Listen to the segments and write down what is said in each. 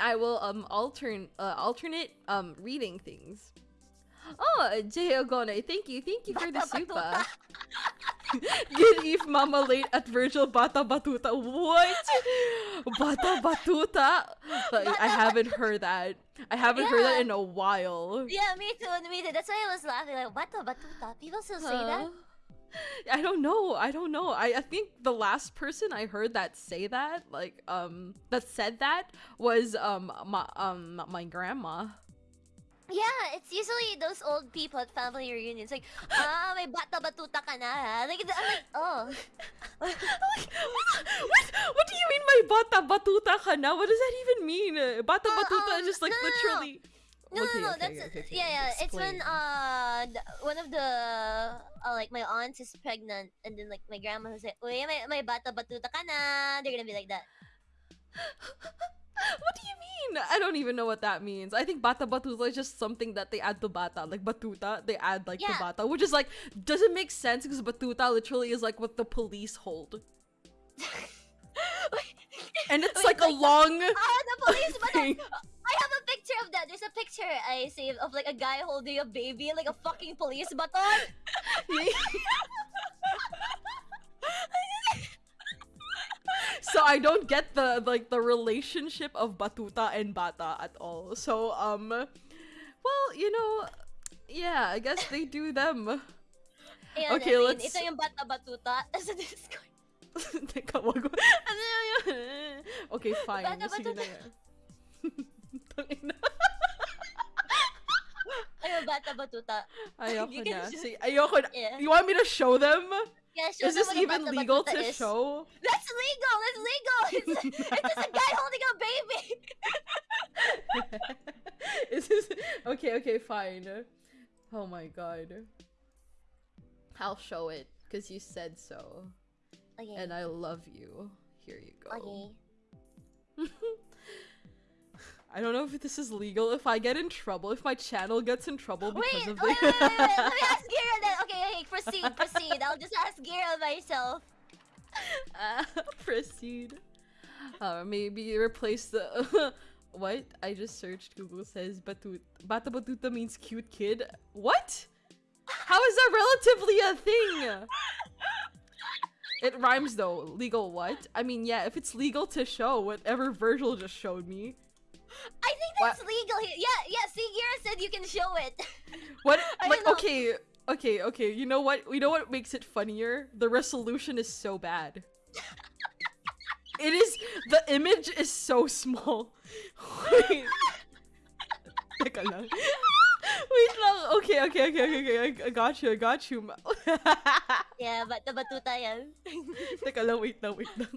I will um altern uh, alternate um reading things. Oh, Jay Ogone, thank you, thank you for the super. Good Eve Mama late at Virgil Bata Batuta. What? Bata Batuta? Like, I haven't heard that. I haven't heard that in a while. Yeah, me too, me too. That's why I was laughing. Like, bata batuta. People still say that? I don't know. I don't know. I, I think the last person I heard that say that, like um that said that was um my um my grandma. Yeah, it's usually those old people at family reunions. Like, ah, may bata batuta ka na. ha?" Like, I'm like, oh. what, what do you mean my bata batuta ka na? What does that even mean? Bata Uh, batuta um, is just like no, no, no. No, Okay, no, no. okay, That's okay, yeah, yeah. It's when uh one of the uh, like my aunt is pregnant, and then like my grandma will say, "Uy, may my bata batuta ka na." They're gonna be like that. What do you mean? I don't even know what that means. I think bata batuta is just something that they add to bata, like batuta. They add like Yeah. to bata, which is like doesn't make sense because batuta literally is like what the police hold, and it's Wait, like a like the- long. Ah, the police, but thing. I picture I saved of like a guy holding a baby, like a fucking police baton. so I don't get the like the relationship of batuta and bata at all. So um, well you know, yeah, I guess they do them. Ayan, Okay, I mean, let's- Ito yung bata batuta sa Discord. Teka, wag mo- Ano yun? okay, fine. Bata Sige na batuta. Bata batuta. Ayoko You na. ayoko na. Yeah. You want me to show them? Yeah, show Is them this even bata legal batuta to is. show? That's legal. That's legal. It's, it's just a guy holding a baby. Is this okay? Okay, fine. Oh my god. I'll show it because you said so, Okay. and I love you. Here you go. okay. I don't know if this is legal. If I get in trouble, if my channel gets in trouble because Wait, of wait, the. wait, wait, wait. Let me ask Gira then. Okay, okay, proceed, proceed. I'll just ask Gira myself. Uh, proceed. Uh, maybe replace the. what? I just searched. Google says batut. Bata batuta means cute kid. What? How is that relatively a thing? It rhymes though. Legal what? I mean, yeah, if it's legal to show whatever Virgil just showed me. Think What? legal here. Yeah, yeah. See, Gira said you can show it. What? Like, okay, okay, okay. You know what? You know what makes it funnier? The resolution is so bad. it is. The image is so small. Wait. Teka lang. Wait lang. Okay, okay, okay, okay, okay. I, I got you. I got you. yeah, bata batuta yan. Teka lang. Wait lang. Wait lang.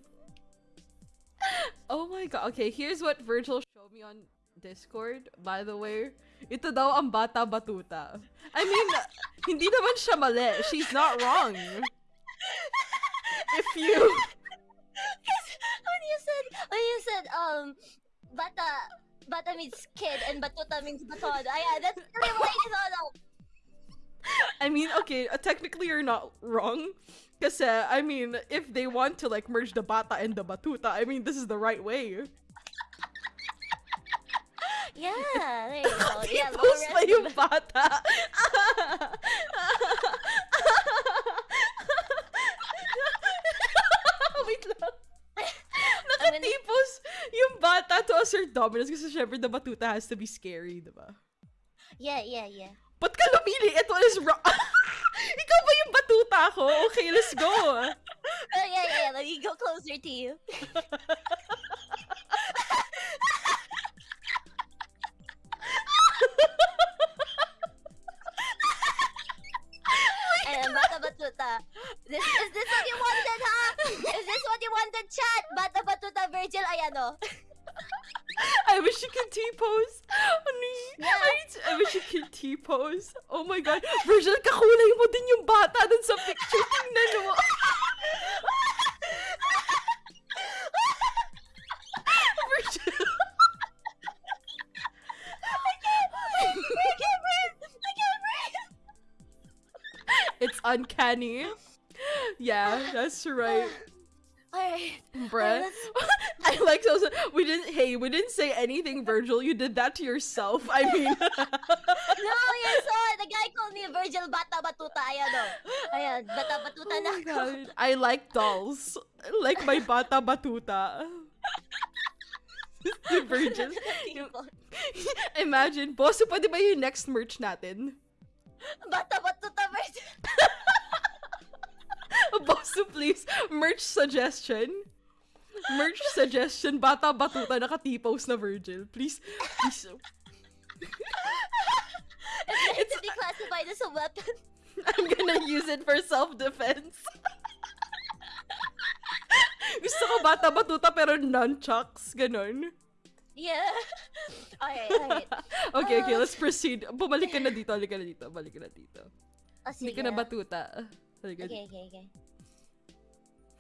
Oh my god. Okay, here's what Virgil showed me on Discord, by the way. Ito daw ang bata batuta. I mean, hindi naman siya mali. She's not wrong. If you... when you said, when you said, um, bata, bata means kid and batuta means baton. Ah, yeah, that's really what I thought of. I mean, okay, uh, technically you're not wrong. Kasi, I mean, if they want to like merge the bata and the batuta, I mean, this is the right way. Yeah, there you go. yeah, Tipos pa yung bata. Wait lang. Nakatipos yung bata to assert dominance kasi syempre the batuta has to be scary, diba? Yeah, yeah, yeah. Ba't ka lumili? Ito is wrong. Ikaw ba yung batuta ko? Okay, let's go. Oh, yeah, yeah. Let me go closer to you. Wish you T-pose. Ano. I, wish you could T-pose. Oh my god. Virgil, kakulay mo din yung bata dun sa picture. Tingnan mo. Virgil. I can't breathe. I can't breathe. It's uncanny. Yeah, that's right. Alright. Bruh. let's- I like so we didn't hey, we didn't say anything, Virgil. You did that to yourself. I mean no, you saw it. The guy called me Virgil Bata Batuta. Ayan o. Ayan, Bata Batuta Oh na ako. I like dolls. Like my bata batuta. Si Virgil. Imagine, boss, pwede ba yung next merch natin? Bata Batuta Virgil. Boss, please, merch suggestion. Merch suggestion, bata batuta nakatipos na Virgil. Please, please. It's to be classified as a weapon. I'm gonna use it for self-defense. Gusto ko bata batuta pero nunchucks, ganon. Yeah. Alright, alright. okay, okay, Ah. let's proceed. Bumalik ka na dito, balik ka na dito, balik ka na dito. Oh, Hindi ka na batuta. Balik Okay, okay, okay.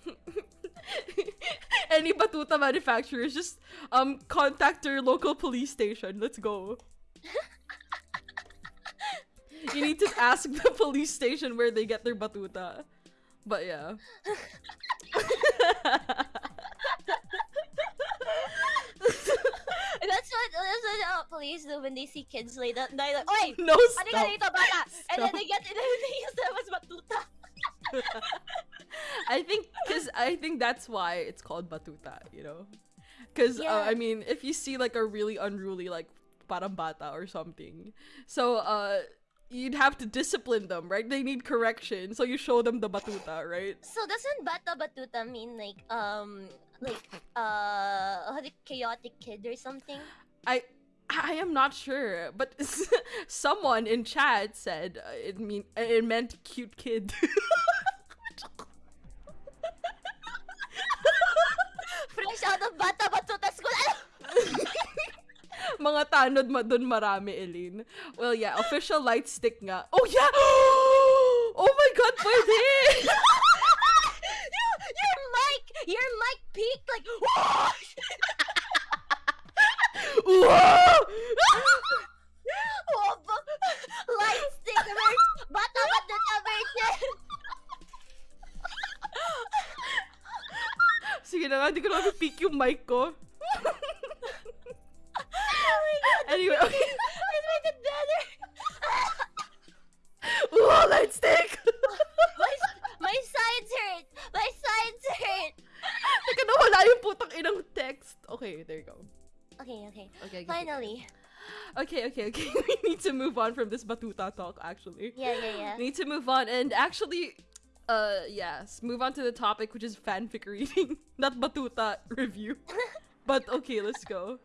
Any batuta manufacturers, just um contact your local police station. Let's go. you need to ask the police station where they get their batuta. But yeah. That's what, that's what uh, police do when they see kids down. They're like, Oi! no Ano ka stop. dito, bata? And then they get, and then they use them as batuta. I think because I think that's why it's called batuta. You know, because uh, I mean, if you see like a really unruly like parang bata or something, so uh. You'd have to discipline them, right? They need correction, so you show them the batuta, right? So doesn't bata batuta mean like, um, like, uh, a chaotic kid or something? I I am not sure, but someone in chat said uh, it mean it meant cute kid. Of bata batuta school. Ano? Mga tanod ma dun marami, Eileen. Well, yeah, official light stick nga. Oh, yeah! Oh my god, pwede! your, your mic, your mic peaked like! na nga, hindi ko na mapipeak yung mic ko. oh my god. Anyway, okay. Let's make it better. Wow, light stick! my, my sides hurt. My sides hurt. Teka, nawala yung putang inang text. Okay, there you go. Okay, okay. Okay, okay. Finally. Okay, okay, okay. we need to move on from this batuta talk, actually. Yeah, yeah, yeah. We need to move on and actually, uh, yes, move on to the topic, which is fanfic reading, not batuta review. but okay, let's go.